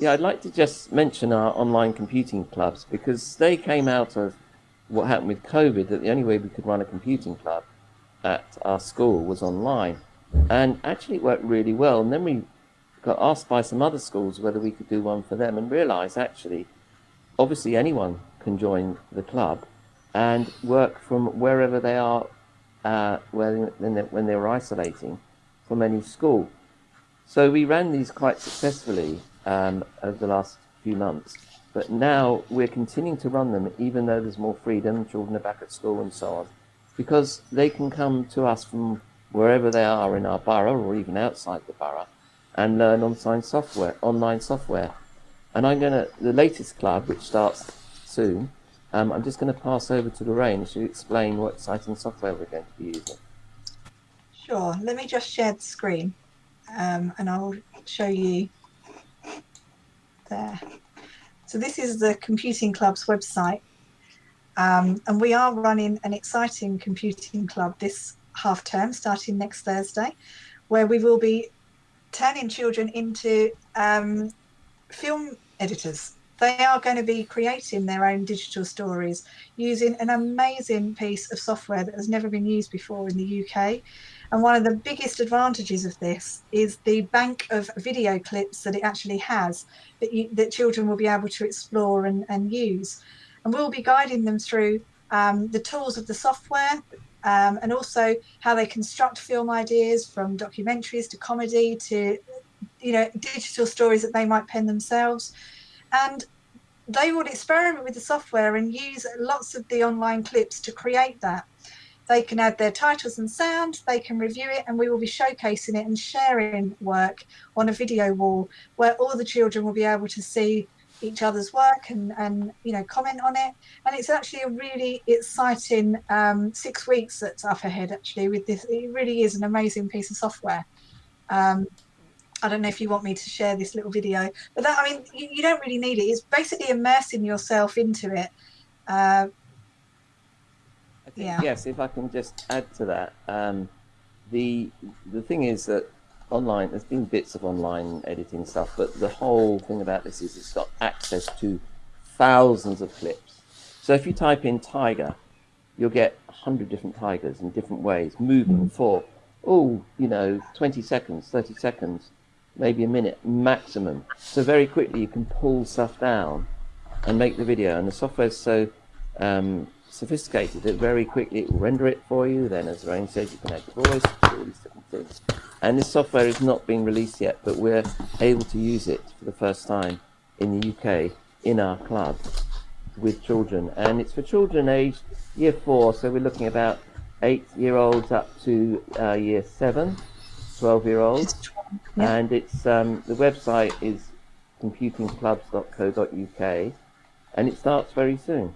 Yeah, I'd like to just mention our online computing clubs because they came out of what happened with COVID that the only way we could run a computing club at our school was online. And actually it worked really well. And then we got asked by some other schools whether we could do one for them and realized actually, obviously anyone can join the club and work from wherever they are uh, when, they, were isolating from any school. So we ran these quite successfully um, over the last few months. But now we're continuing to run them even though there's more freedom, children are back at school and so on, because they can come to us from wherever they are in our borough or even outside the borough and learn online software. Online software. And I'm going to, the latest club, which starts soon, um, I'm just going to pass over to Lorraine to explain what exciting software we're going to be using. Sure, let me just share the screen um, and I'll show you there. So this is the Computing Club's website. Um, and we are running an exciting computing club this half term, starting next Thursday, where we will be turning children into um, film editors. They are going to be creating their own digital stories using an amazing piece of software that has never been used before in the UK. And one of the biggest advantages of this is the bank of video clips that it actually has that, you, that children will be able to explore and, and use. And we'll be guiding them through um, the tools of the software um, and also how they construct film ideas from documentaries to comedy to you know digital stories that they might pen themselves and they will experiment with the software and use lots of the online clips to create that. They can add their titles and sound, they can review it, and we will be showcasing it and sharing work on a video wall where all the children will be able to see each other's work and, and you know comment on it. And it's actually a really exciting um, six weeks that's up ahead actually with this. It really is an amazing piece of software. Um, I don't know if you want me to share this little video but that I mean you, you don't really need it it's basically immersing yourself into it uh, yeah. Yes, if I can just add to that, um, the the thing is that online, there's been bits of online editing stuff, but the whole thing about this is it's got access to thousands of clips. So if you type in tiger, you'll get hundred different tigers in different ways, moving for, oh, you know, 20 seconds, 30 seconds, maybe a minute maximum. So very quickly you can pull stuff down and make the video. And the software is so um, sophisticated that very quickly it will render it for you. Then, as Rain says, you can add voice, all these different things. And this software is not being released yet, but we're able to use it for the first time in the UK in our club with children. And it's for children aged year four, so we're looking about eight year olds up to uh, year seven, 12 year olds. Yeah. And it's um, the website is computingclubs.co.uk and it starts very soon.